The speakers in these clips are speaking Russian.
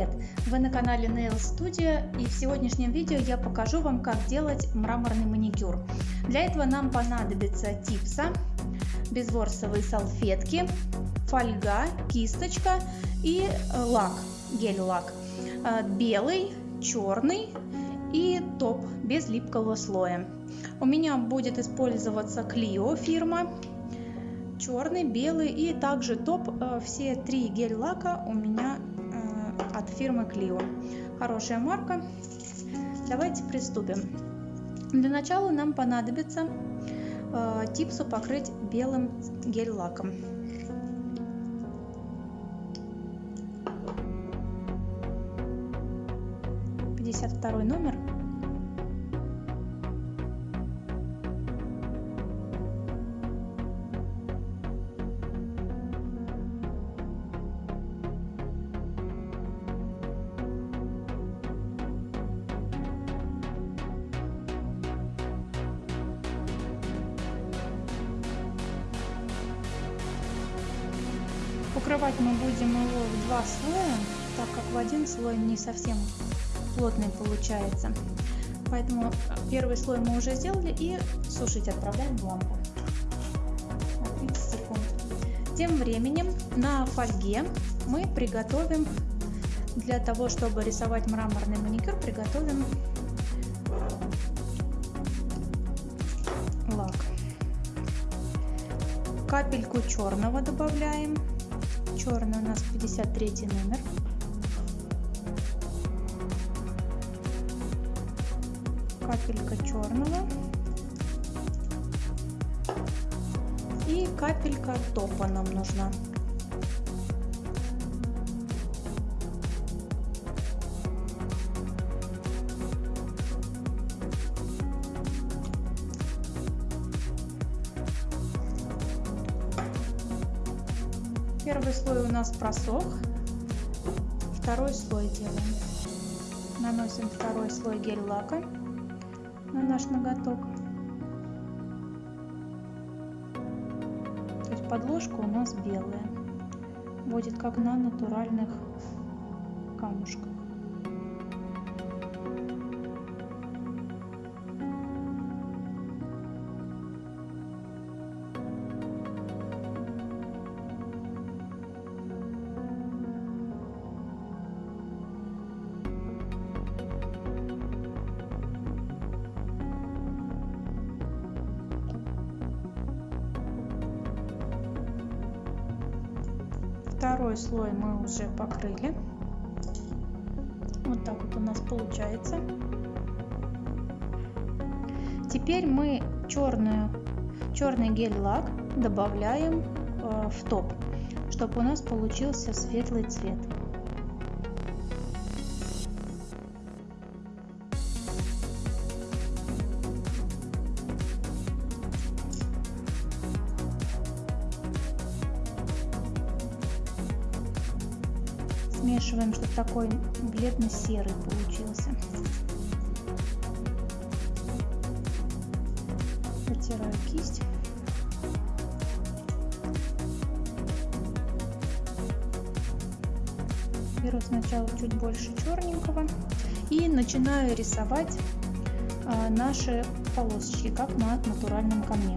привет! Вы на канале Nail Studio и в сегодняшнем видео я покажу вам как делать мраморный маникюр. Для этого нам понадобится типса, безворсовые салфетки, фольга, кисточка и лак, гель-лак. Э, белый, черный и топ без липкого слоя. У меня будет использоваться Clio фирма черный, белый и также топ. Э, все три гель-лака у меня э, от фирмы Clio. Хорошая марка. Давайте приступим. Для начала нам понадобится э, типсу покрыть белым гель-лаком. Пятьдесят второй номер Покрывать мы будем его в два слоя, так как в один слой не совсем плотный получается. Поэтому первый слой мы уже сделали и сушить отправляем в лампу на 30 секунд. Тем временем на фольге мы приготовим, для того чтобы рисовать мраморный маникюр, приготовим лак. Капельку черного добавляем черный у нас 53 номер. Капелька черного и капелька топа нам нужна Первый слой у нас просох. Второй слой делаем. Наносим второй слой гель-лака на наш ноготок. То есть подложка у нас белая. Будет как на натуральных камушках. Второй слой мы уже покрыли. Вот так вот у нас получается. Теперь мы черную, черный гель-лак добавляем э, в топ, чтобы у нас получился светлый цвет. Смешиваем, чтобы такой бледно-серый получился. Протираю кисть. Беру сначала чуть больше черненького и начинаю рисовать а, наши полосочки, как на натуральном камне.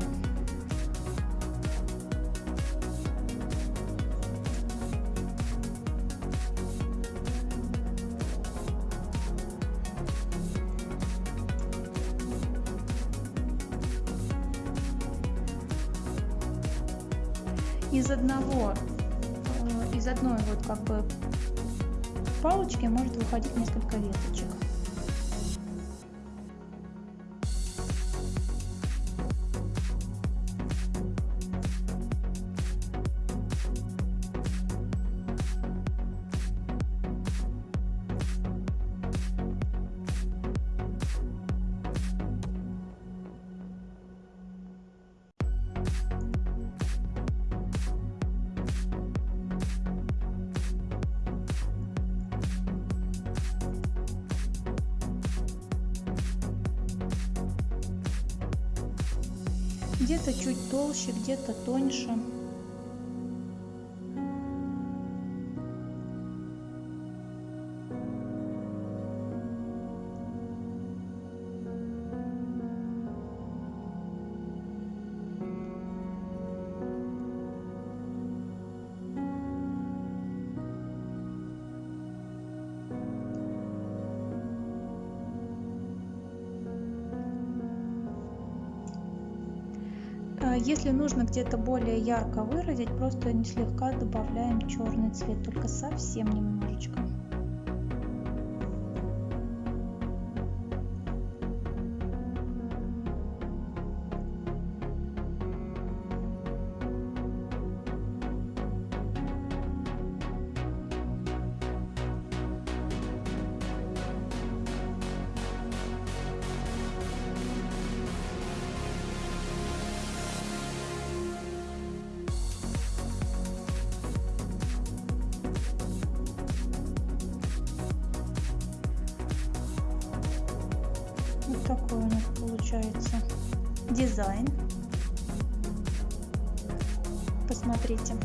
Из одного, э, из одной вот как бы палочки может выходить несколько веточек. Где-то чуть толще, где-то тоньше. Если нужно где-то более ярко выразить, просто слегка добавляем черный цвет, только совсем немножечко. Вот такой у нас получается дизайн. Посмотрите.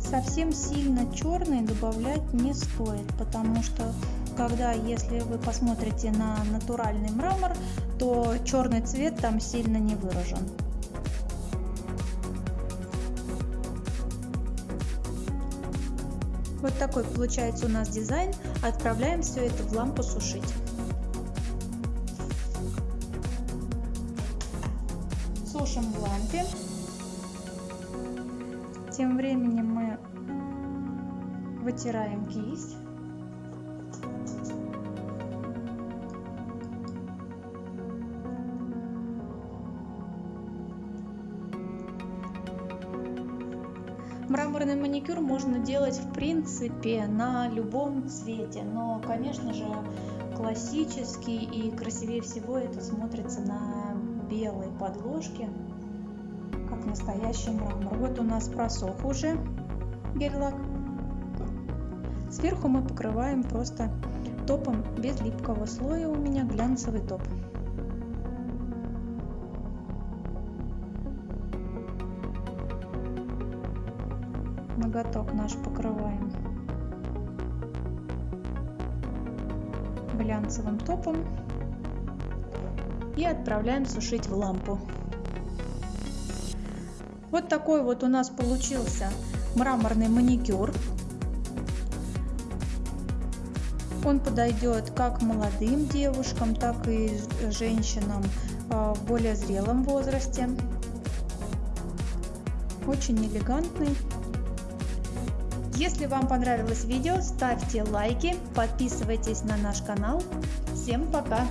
Совсем сильно черный добавлять не стоит, потому что когда, если вы посмотрите на натуральный мрамор, то черный цвет там сильно не выражен. Вот такой получается у нас дизайн. Отправляем все это в лампу сушить. Сушим в лампе. Тем временем мы вытираем кисть. Мраморный маникюр можно делать в принципе на любом цвете, но, конечно же, классический и красивее всего это смотрится на белой подложке, как настоящий мрамор. Вот у нас просох уже гель-лак. Сверху мы покрываем просто топом без липкого слоя у меня глянцевый топ. Ноготок наш покрываем глянцевым топом и отправляем сушить в лампу. Вот такой вот у нас получился мраморный маникюр. Он подойдет как молодым девушкам, так и женщинам а, в более зрелом возрасте. Очень элегантный. Если вам понравилось видео, ставьте лайки, подписывайтесь на наш канал. Всем пока!